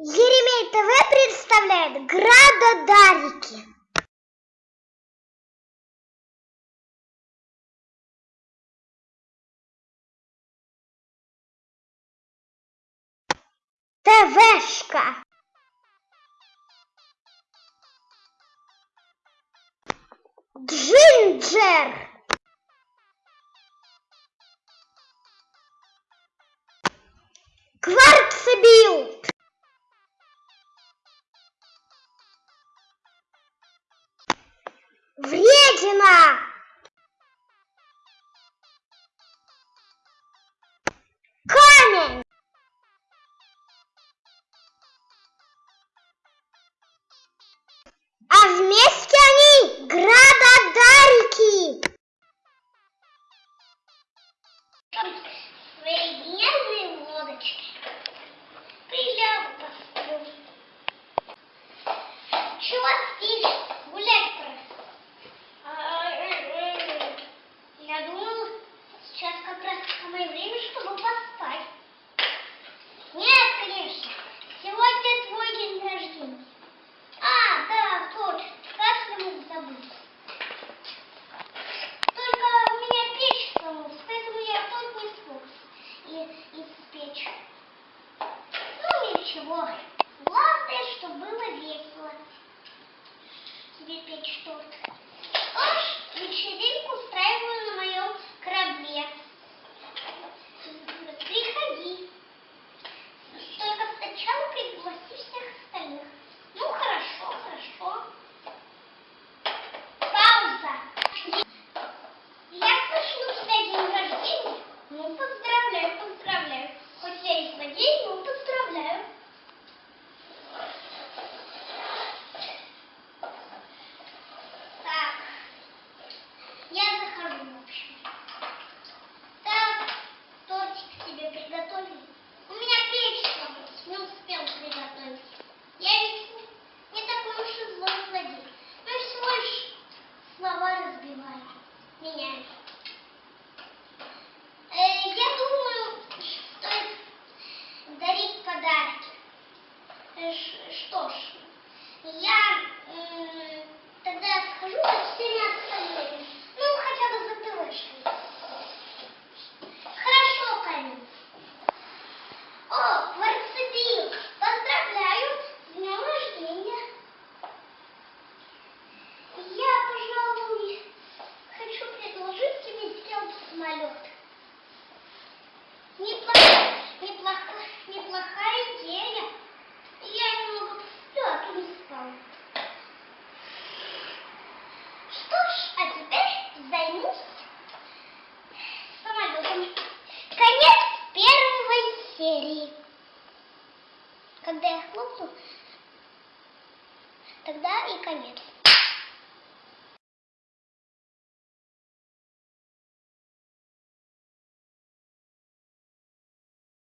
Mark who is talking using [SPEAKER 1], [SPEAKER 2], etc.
[SPEAKER 1] Еремей ТВ представляет Градодарики. ТВшка. Джинджер. Квартет. Вредина! Камень! А вместе они градодарики!
[SPEAKER 2] Военные лодочки. испечь. Ну ничего, главное, чтобы было весело. Тебе печь торт. Аж вечеринка. Так, тортик тебе приготовили. Что ж, а теперь займись. самолетом. Конец первой серии. Когда я хлопну, тогда и конец.